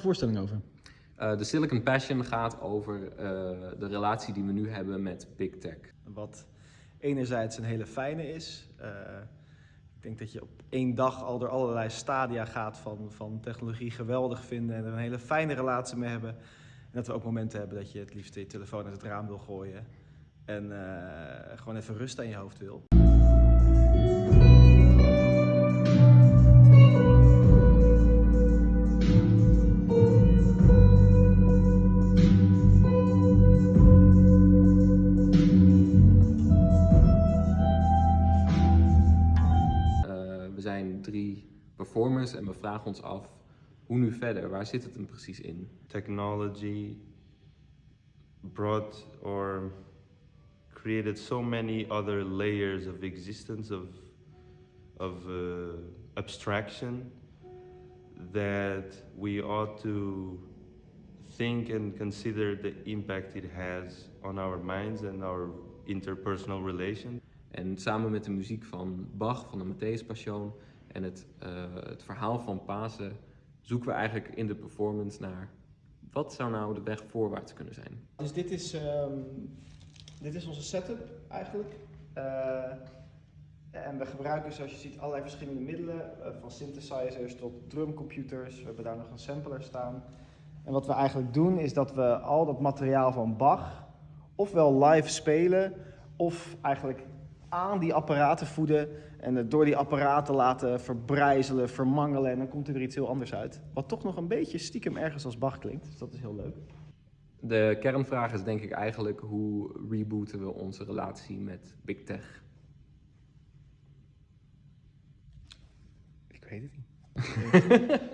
voorstelling over? Uh, de Silicon Passion gaat over uh, de relatie die we nu hebben met Big Tech. Wat enerzijds een hele fijne is. Uh, ik denk dat je op één dag al door allerlei stadia gaat van, van technologie geweldig vinden en er een hele fijne relatie mee hebben. En dat we ook momenten hebben dat je het liefst je telefoon uit het raam wil gooien en gewoon even rust aan je hoofd wil. Zijn drie performers en we vragen ons af hoe nu verder? Waar zit het hem precies in? Technology brought or created so many other layers of existence of of uh, abstraction that we ought to think and consider the impact it has on our minds and our interpersonal relations. En samen met de muziek van Bach, van de Matthäus Passion en het, uh, het verhaal van Pasen zoeken we eigenlijk in de performance naar wat zou nou de weg voorwaarts kunnen zijn. Dus dit is, um, dit is onze setup eigenlijk. Uh, en we gebruiken zoals je ziet allerlei verschillende middelen, uh, van synthesizers tot drumcomputers. We hebben daar nog een sampler staan. En wat we eigenlijk doen is dat we al dat materiaal van Bach ofwel live spelen of eigenlijk aan die apparaten voeden en het door die apparaten laten verbrijzelen, vermangelen en dan komt er weer iets heel anders uit. Wat toch nog een beetje stiekem ergens als Bach klinkt, dus dat is heel leuk. De kernvraag is denk ik eigenlijk hoe rebooten we onze relatie met Big Tech? Ik weet het niet.